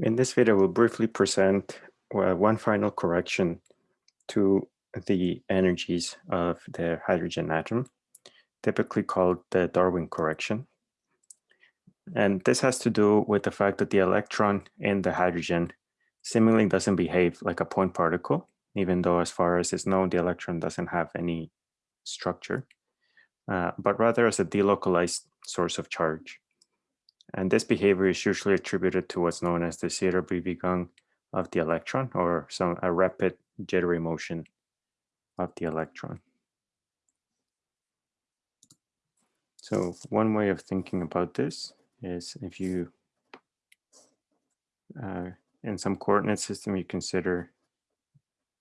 In this video, we'll briefly present uh, one final correction to the energies of the hydrogen atom, typically called the Darwin correction. And this has to do with the fact that the electron in the hydrogen seemingly doesn't behave like a point particle, even though as far as is known, the electron doesn't have any structure, uh, but rather as a delocalized source of charge. And this behavior is usually attributed to what's known as the Zitter-Bewegung of the electron or some a rapid jittery motion of the electron. So one way of thinking about this is if you, uh, in some coordinate system, you consider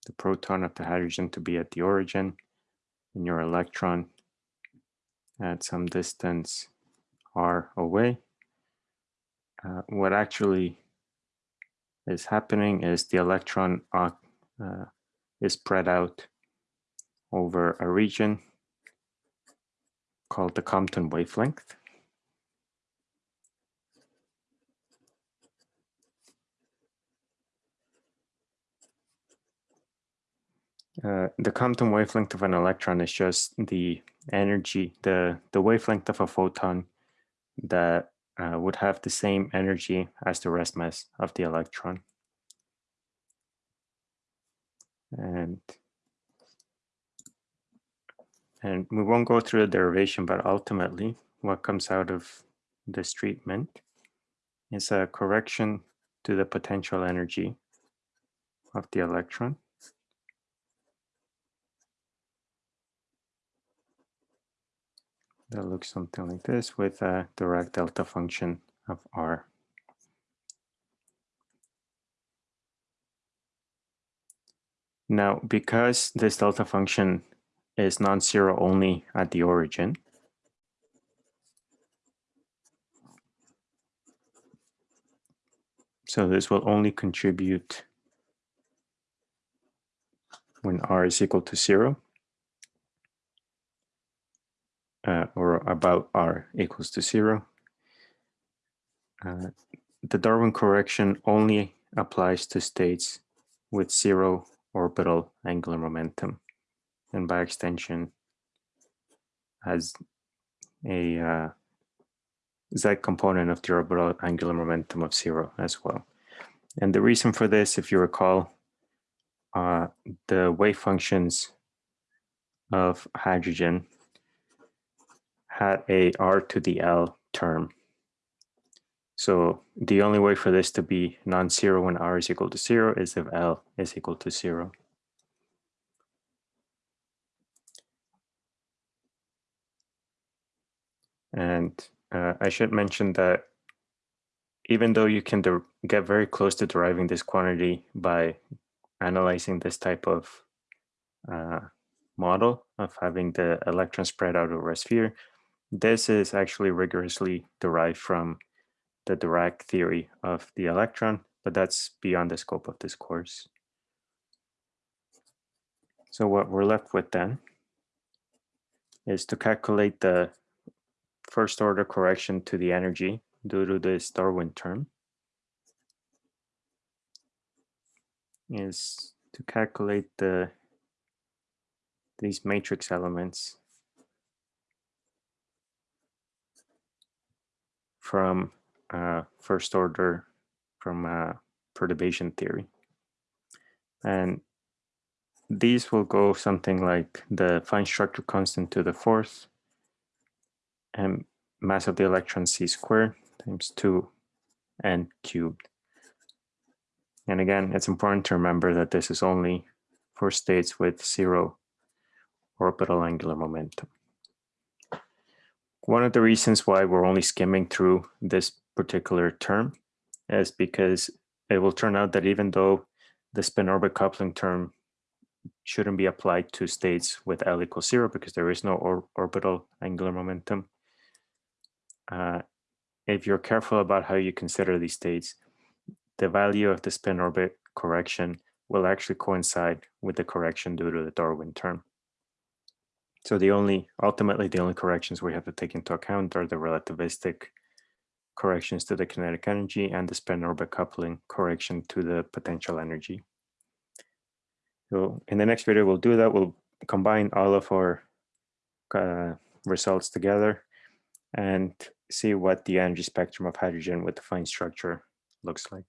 the proton of the hydrogen to be at the origin and your electron at some distance r away uh, what actually is happening is the electron uh, uh, is spread out over a region called the Compton wavelength. Uh, the Compton wavelength of an electron is just the energy, the, the wavelength of a photon that uh, would have the same energy as the rest mass of the electron. And, and we won't go through the derivation, but ultimately what comes out of this treatment is a correction to the potential energy of the electron. That looks something like this with a Dirac delta function of R. Now, because this delta function is non-zero only at the origin, so this will only contribute when R is equal to zero uh, or about r equals to zero. Uh, the Darwin correction only applies to states with zero orbital angular momentum and by extension has a uh, z component of the orbital angular momentum of zero as well. And the reason for this, if you recall, uh, the wave functions of hydrogen had a r to the l term. So the only way for this to be non-zero when r is equal to zero is if l is equal to zero. And uh, I should mention that even though you can get very close to deriving this quantity by analyzing this type of uh, model of having the electron spread out over a sphere, this is actually rigorously derived from the Dirac theory of the electron, but that's beyond the scope of this course. So what we're left with then is to calculate the first order correction to the energy due to this Darwin term is to calculate the these matrix elements from uh, first order from uh, perturbation theory. And these will go something like the fine structure constant to the fourth and mass of the electron c squared times 2 n cubed. And again, it's important to remember that this is only for states with zero orbital angular momentum. One of the reasons why we're only skimming through this particular term is because it will turn out that even though the spin orbit coupling term shouldn't be applied to states with L equals zero because there is no or orbital angular momentum. Uh, if you're careful about how you consider these states, the value of the spin orbit correction will actually coincide with the correction due to the Darwin term. So the only, ultimately the only corrections we have to take into account are the relativistic corrections to the kinetic energy and the spin orbit coupling correction to the potential energy. So in the next video, we'll do that. We'll combine all of our uh, results together and see what the energy spectrum of hydrogen with the fine structure looks like.